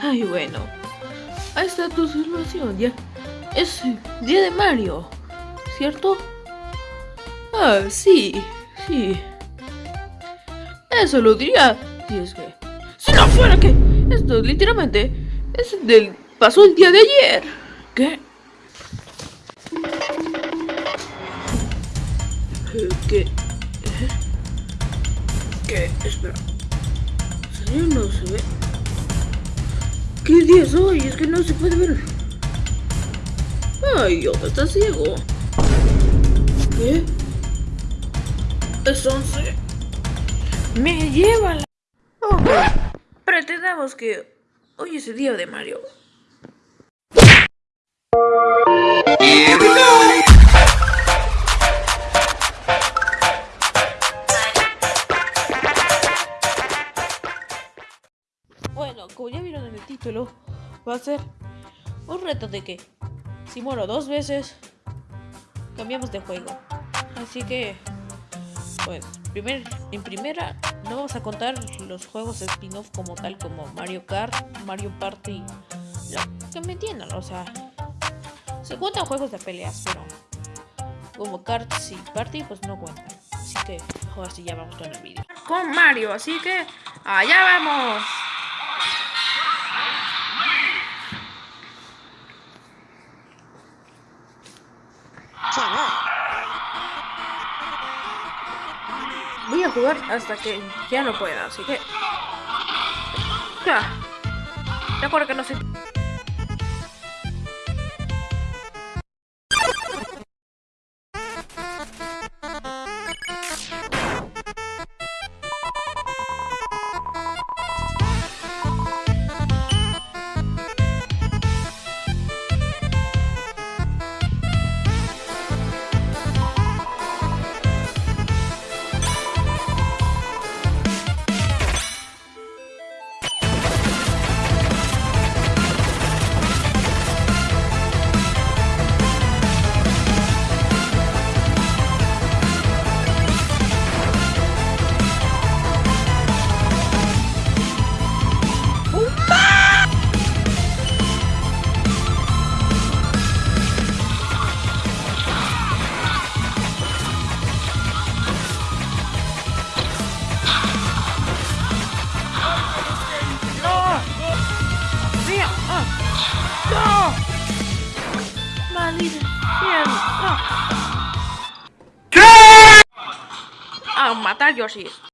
Ay, bueno. Ahí está tu situación, ya. Es día de Mario, ¿cierto? Ah, sí, sí. Eso lo diría si es que... Si no fuera que... Esto literalmente es del... Pasó el día de ayer. ¿Qué? ¿Qué? ¿Qué? Espera. ¿Serio no se ve? ¿Qué día es hoy? Es que no se puede ver. Ay, yo está ciego. ¿Qué? Es 11. Me lleva la... Ok. Pretendamos que hoy es el día de Mario. Título, va a ser un reto de que si muero dos veces, cambiamos de juego. Así que, pues, primer, en primera, no vamos a contar los juegos spin-off como tal, como Mario Kart, Mario Party, lo que me entiendan, o sea, se cuentan juegos de peleas, pero como Kart y Party, pues no cuentan. Así que, ahora sí ya vamos con el vídeo. Con Mario, así que, allá vamos. Hasta que ya no pueda, así que... Ya. Recuerda que no sé... Yoshi!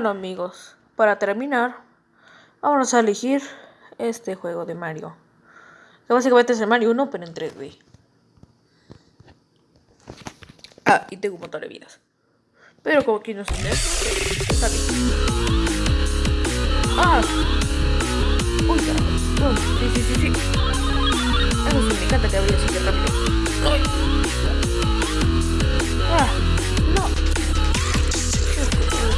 Bueno amigos, para terminar, vamos a elegir este juego de Mario. Que básicamente es el Mario 1, pero en 3D. Ah, y tengo un montón de vidas. Pero como aquí no se me está bien. Ah. Uy, carajo. Sí, sí, sí, sí. Eso sí, me encanta que vaya rápido. Uy. Ah, no.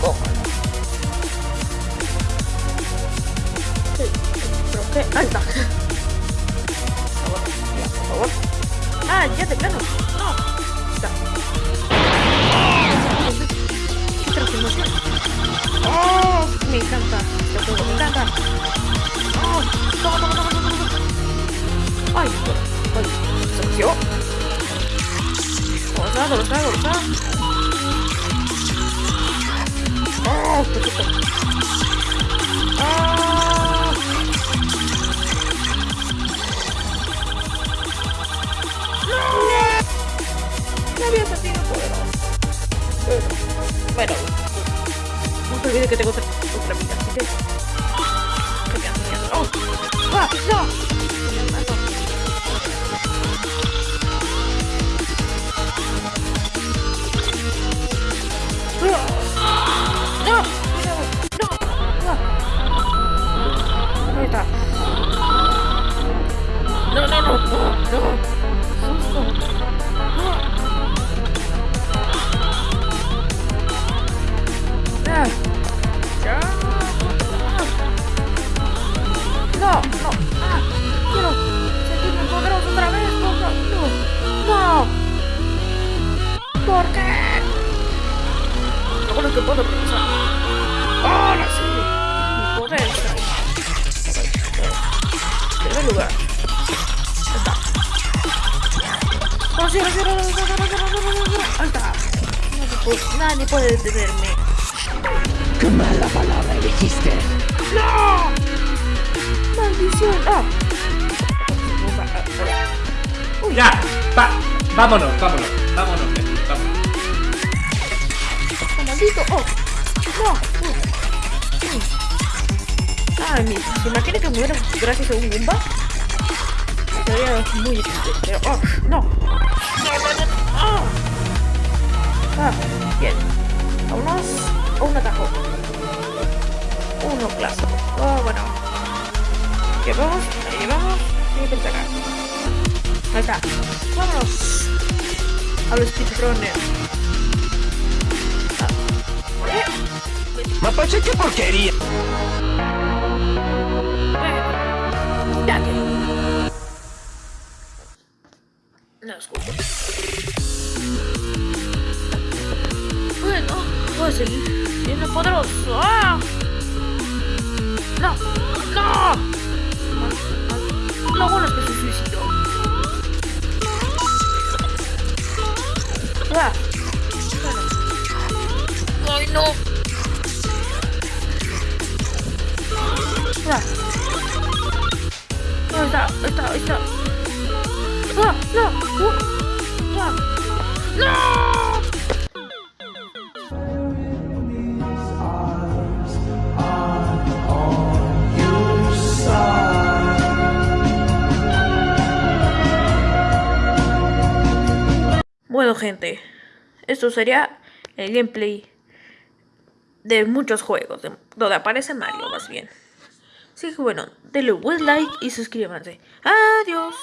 Cojo. Sí, pero qué. Ahí está. Por favor, ya, por favor. Ah, ya de plano. No. Está. Qué transformación. Oh, me encanta. Este juego me encanta. Oh, toma, toma, toma, toma, toma. Ay, ay, se metió. ¿Dónde está? ¿Dónde está? ¿Dónde está? Oh. Ah. ¡No! No había sentido poderoso. Bueno, no olvide que tengo otra, otra vida, así que... ¡Oh! ¡Ah! ¡No! Nadie puede detenerme. ¡Qué mala palabra elegiste! ¡No! ¡Maldición! ¡Ah! Ya, va, vámonos, vámonos, vámonos, vámonos. ¡Oh! ¡No! Ay, mi, ¿se imagina que muera gracias a un Goomba? Sería muy difícil, pero... ¡Oh! ¡No! ¡No, no, Vámonos. A los speedrunners. Mapache, qué porquería. Dale. No escucho. Bueno, voy a seguir siendo poderoso. ¡Ah! No, no. Lo bueno es que Ah. Bueno. Ay, no. ¡No! Ahí está, ahí está, ahí está. ¡Ah! ¡No! ¡Uh! ¡Ah! ¡No! Bueno gente, esto sería el gameplay de muchos juegos, de, donde aparece Mario más bien. Así que bueno, denle un buen like y suscríbanse. Adiós.